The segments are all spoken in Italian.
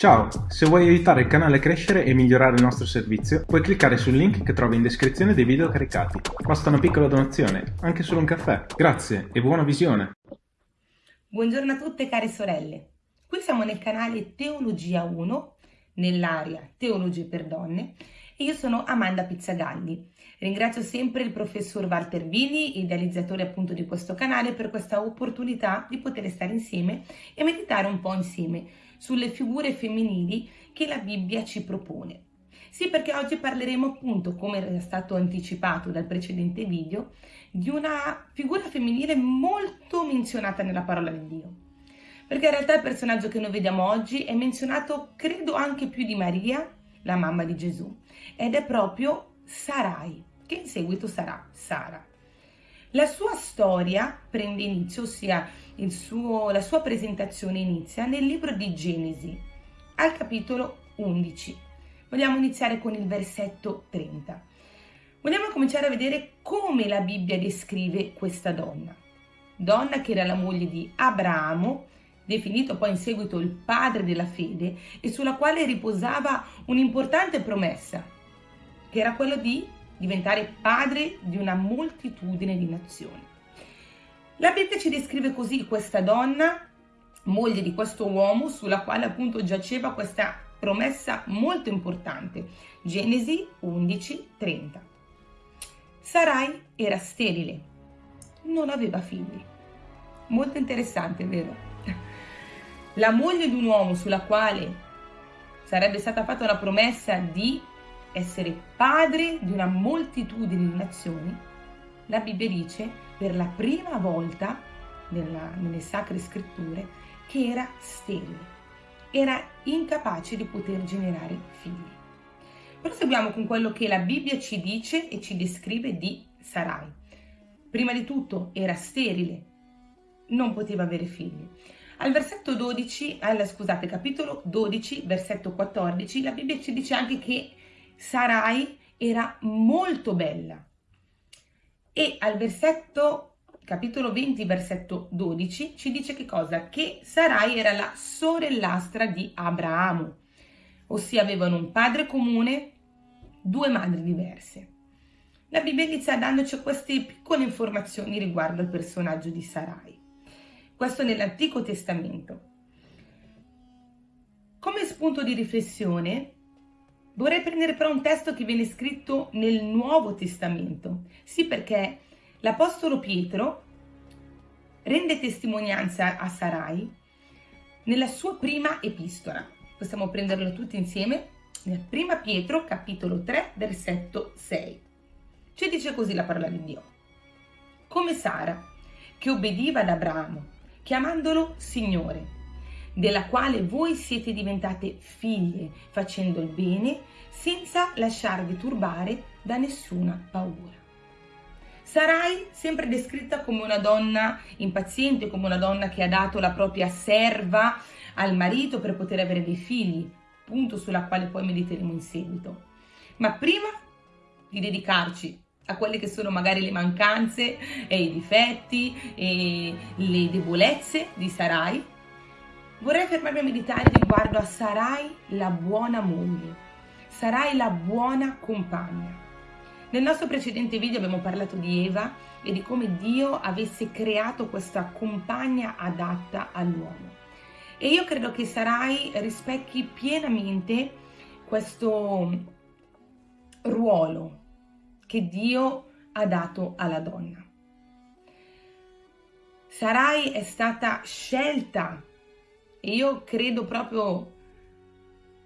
Ciao, se vuoi aiutare il canale a crescere e migliorare il nostro servizio, puoi cliccare sul link che trovi in descrizione dei video caricati. Basta una piccola donazione, anche solo un caffè. Grazie e buona visione! Buongiorno a tutte care sorelle, qui siamo nel canale Teologia 1, nell'area Teologie per Donne, e io sono Amanda Pizzagalli. Ringrazio sempre il professor Walter Vini, idealizzatore appunto di questo canale, per questa opportunità di poter stare insieme e meditare un po' insieme sulle figure femminili che la Bibbia ci propone. Sì, perché oggi parleremo appunto, come era stato anticipato dal precedente video, di una figura femminile molto menzionata nella parola di Dio. Perché in realtà il personaggio che noi vediamo oggi è menzionato, credo, anche più di Maria, la mamma di Gesù, ed è proprio Sarai, che in seguito sarà Sara. La sua storia prende inizio, ossia suo, la sua presentazione inizia nel libro di Genesi, al capitolo 11. Vogliamo iniziare con il versetto 30. Vogliamo cominciare a vedere come la Bibbia descrive questa donna. Donna che era la moglie di Abramo, definito poi in seguito il padre della fede e sulla quale riposava un'importante promessa, che era quello di diventare padre di una moltitudine di nazioni. La Bibbia ci descrive così questa donna, moglie di questo uomo, sulla quale appunto giaceva questa promessa molto importante. Genesi 11, 30. Sarai era sterile, non aveva figli. Molto interessante, vero? La moglie di un uomo sulla quale sarebbe stata fatta una promessa di essere padre di una moltitudine di nazioni, la Bibbia dice per la prima volta nella, nelle sacre scritture che era sterile, era incapace di poter generare figli. Proseguiamo con quello che la Bibbia ci dice e ci descrive di Sarai. Prima di tutto era sterile, non poteva avere figli. Al versetto 12, al, scusate, capitolo 12, versetto 14, la Bibbia ci dice anche che Sarai era molto bella, e al versetto capitolo 20 versetto 12 ci dice che cosa? Che Sarai era la sorellastra di Abramo, ossia avevano un padre comune, due madri diverse. La Bibbia inizia dandoci queste piccole informazioni riguardo al personaggio di Sarai. Questo nell'Antico Testamento. Come spunto di riflessione Vorrei prendere però un testo che viene scritto nel Nuovo Testamento. Sì, perché l'Apostolo Pietro rende testimonianza a Sarai nella sua prima epistola. Possiamo prenderlo tutti insieme? Nel prima Pietro, capitolo 3, versetto 6. Ci dice così la parola di Dio. Come Sara, che obbediva ad Abramo, chiamandolo Signore, della quale voi siete diventate figlie facendo il bene senza lasciarvi turbare da nessuna paura. Sarai sempre descritta come una donna impaziente, come una donna che ha dato la propria serva al marito per poter avere dei figli, punto sulla quale poi mediteremo in seguito. Ma prima di dedicarci a quelle che sono magari le mancanze e i difetti e le debolezze di Sarai, vorrei fermarmi a meditare riguardo a Sarai la buona moglie, sarai la buona compagna. Nel nostro precedente video abbiamo parlato di Eva e di come Dio avesse creato questa compagna adatta all'uomo. E io credo che Sarai rispecchi pienamente questo ruolo che Dio ha dato alla donna. Sarai è stata scelta e io credo proprio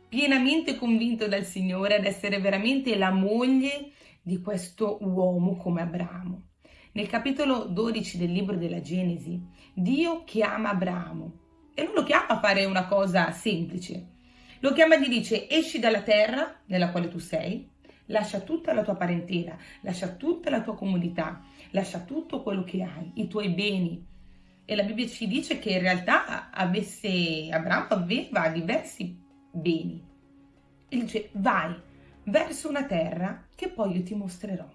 pienamente convinto dal Signore ad essere veramente la moglie di questo uomo come Abramo. Nel capitolo 12 del libro della Genesi, Dio chiama Abramo e non lo chiama a fare una cosa semplice. Lo chiama e gli dice esci dalla terra nella quale tu sei, lascia tutta la tua parentela, lascia tutta la tua comodità, lascia tutto quello che hai, i tuoi beni. E la Bibbia ci dice che in realtà avesse, Abramo aveva diversi beni. E dice, vai verso una terra che poi io ti mostrerò.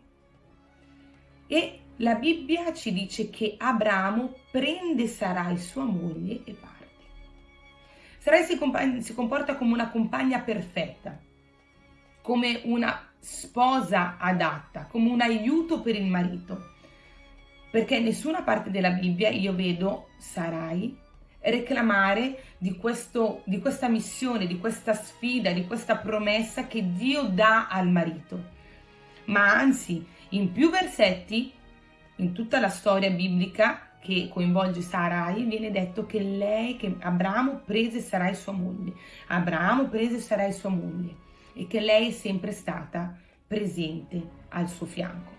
E la Bibbia ci dice che Abramo prende Sarai sua moglie e parte. Sarai si, si comporta come una compagna perfetta, come una sposa adatta, come un aiuto per il marito. Perché in nessuna parte della Bibbia io vedo Sarai reclamare di, questo, di questa missione, di questa sfida, di questa promessa che Dio dà al marito. Ma anzi, in più versetti, in tutta la storia biblica, che coinvolge Sarai, viene detto che lei, che Abramo prese Sarai sua moglie. Abramo prese Sarai sua moglie e che lei è sempre stata presente al suo fianco.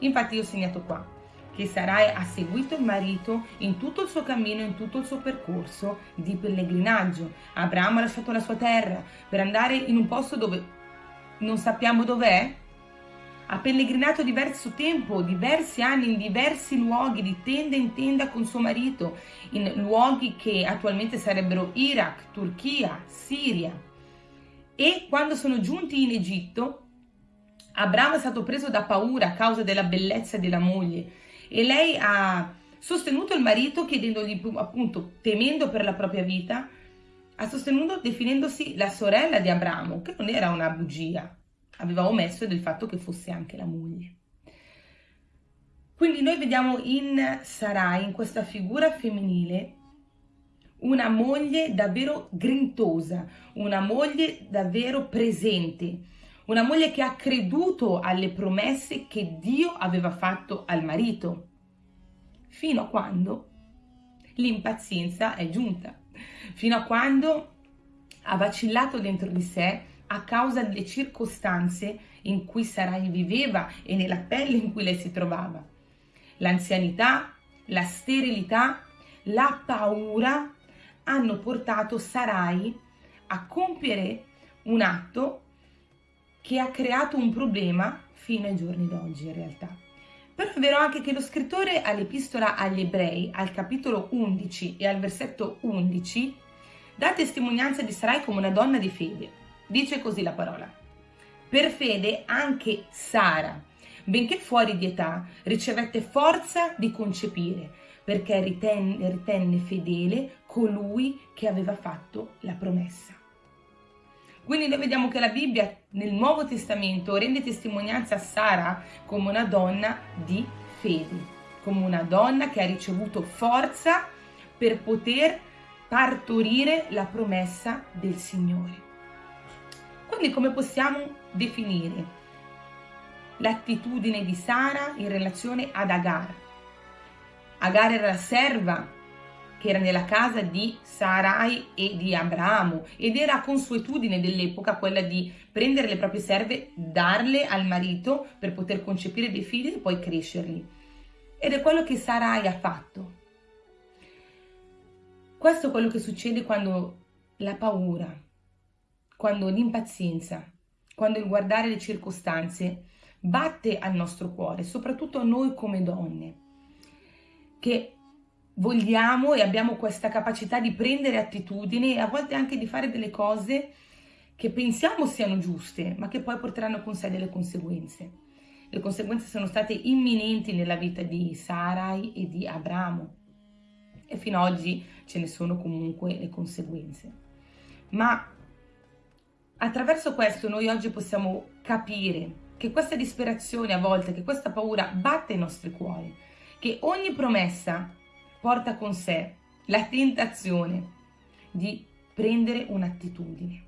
Infatti io ho segnato qua che Sarai ha seguito il marito in tutto il suo cammino, in tutto il suo percorso di pellegrinaggio. Abramo ha lasciato la sua terra per andare in un posto dove non sappiamo dov'è, ha pellegrinato diverso tempo, diversi anni, in diversi luoghi, di tenda in tenda con suo marito, in luoghi che attualmente sarebbero Iraq, Turchia, Siria. E quando sono giunti in Egitto, Abramo è stato preso da paura a causa della bellezza della moglie e lei ha sostenuto il marito chiedendogli appunto, temendo per la propria vita, ha sostenuto definendosi la sorella di Abramo, che non era una bugia, aveva omesso del fatto che fosse anche la moglie. Quindi noi vediamo in Sarai, in questa figura femminile, una moglie davvero grintosa, una moglie davvero presente, una moglie che ha creduto alle promesse che Dio aveva fatto al marito, fino a quando l'impazienza è giunta, fino a quando ha vacillato dentro di sé a causa delle circostanze in cui Sarai viveva e nella pelle in cui lei si trovava. L'anzianità, la sterilità, la paura hanno portato Sarai a compiere un atto che ha creato un problema fino ai giorni d'oggi in realtà. Però è vero anche che lo scrittore all'epistola agli ebrei, al capitolo 11 e al versetto 11, dà testimonianza di Sarai come una donna di fede. Dice così la parola. Per fede anche Sara, benché fuori di età, ricevette forza di concepire, perché ritenne, ritenne fedele colui che aveva fatto la promessa. Quindi noi vediamo che la Bibbia nel Nuovo Testamento rende testimonianza a Sara come una donna di fede, come una donna che ha ricevuto forza per poter partorire la promessa del Signore. Quindi come possiamo definire l'attitudine di Sara in relazione ad Agar? Agar era la serva che era nella casa di Sarai e di Abramo ed era consuetudine dell'epoca quella di prendere le proprie serve, darle al marito per poter concepire dei figli e poi crescerli. Ed è quello che Sarai ha fatto. Questo è quello che succede quando la paura, quando l'impazienza, quando il guardare le circostanze batte al nostro cuore, soprattutto a noi come donne, che vogliamo e abbiamo questa capacità di prendere attitudini e a volte anche di fare delle cose che pensiamo siano giuste, ma che poi porteranno con sé delle conseguenze. Le conseguenze sono state imminenti nella vita di Sarai e di Abramo e fino ad oggi ce ne sono comunque le conseguenze. Ma Attraverso questo noi oggi possiamo capire che questa disperazione a volte, che questa paura batte i nostri cuori, che ogni promessa porta con sé la tentazione di prendere un'attitudine,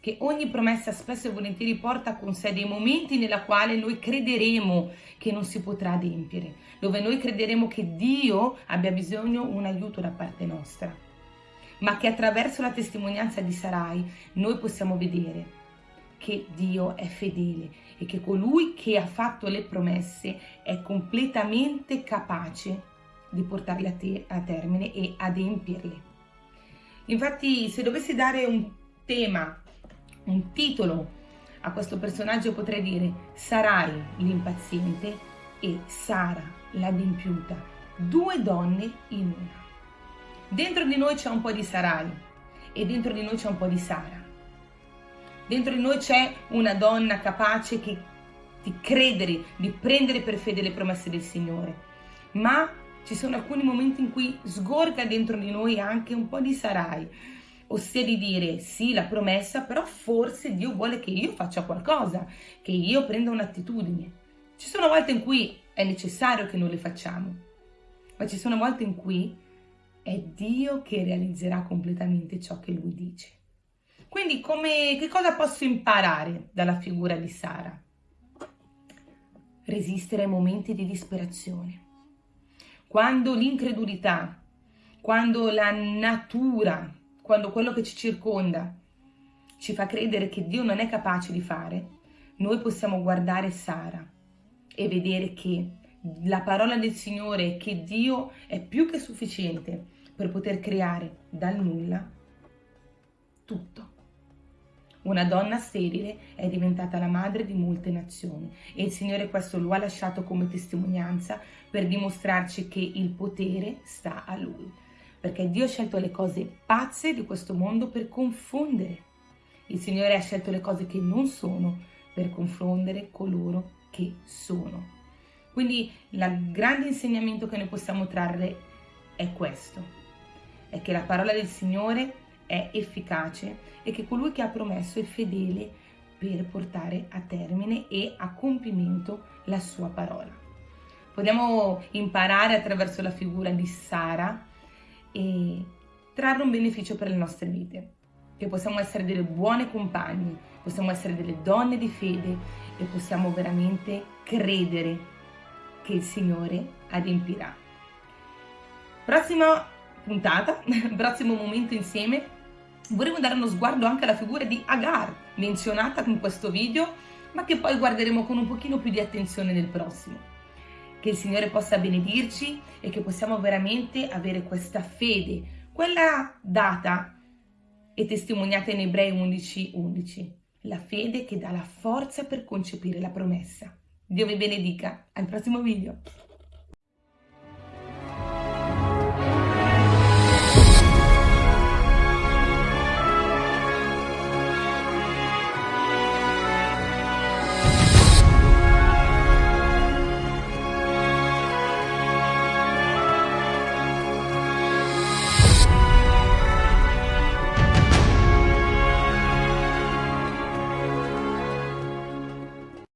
che ogni promessa spesso e volentieri porta con sé dei momenti nella quale noi crederemo che non si potrà adempiere, dove noi crederemo che Dio abbia bisogno di un aiuto da parte nostra ma che attraverso la testimonianza di Sarai noi possiamo vedere che Dio è fedele e che colui che ha fatto le promesse è completamente capace di portarle a, te, a termine e adempierle. Infatti, se dovessi dare un tema, un titolo a questo personaggio, potrei dire Sarai l'impaziente e Sara l'adempiuta, due donne in una. Dentro di noi c'è un po' di Sarai e dentro di noi c'è un po' di Sara. Dentro di noi c'è una donna capace che, di credere, di prendere per fede le promesse del Signore. Ma ci sono alcuni momenti in cui sgorga dentro di noi anche un po' di Sarai ossia di dire sì la promessa, però forse Dio vuole che io faccia qualcosa, che io prenda un'attitudine. Ci sono volte in cui è necessario che non le facciamo, ma ci sono volte in cui è Dio che realizzerà completamente ciò che lui dice. Quindi come, che cosa posso imparare dalla figura di Sara? Resistere ai momenti di disperazione. Quando l'incredulità, quando la natura, quando quello che ci circonda ci fa credere che Dio non è capace di fare, noi possiamo guardare Sara e vedere che la parola del Signore che Dio è più che sufficiente per poter creare dal nulla tutto. Una donna sterile è diventata la madre di molte nazioni e il Signore questo lo ha lasciato come testimonianza per dimostrarci che il potere sta a Lui. Perché Dio ha scelto le cose pazze di questo mondo per confondere. Il Signore ha scelto le cose che non sono per confondere coloro che sono. Quindi il grande insegnamento che noi possiamo trarre è questo, è che la parola del Signore è efficace e che colui che ha promesso è fedele per portare a termine e a compimento la sua parola. Possiamo imparare attraverso la figura di Sara e trarre un beneficio per le nostre vite, che possiamo essere delle buone compagne, possiamo essere delle donne di fede e possiamo veramente credere che il Signore adempirà. Prossima puntata, prossimo momento insieme, vorremmo dare uno sguardo anche alla figura di Agar, menzionata in questo video, ma che poi guarderemo con un pochino più di attenzione nel prossimo. Che il Signore possa benedirci e che possiamo veramente avere questa fede, quella data e testimoniata in Ebrei 11:11, 11, la fede che dà la forza per concepire la promessa. Dio vi benedica, al prossimo video!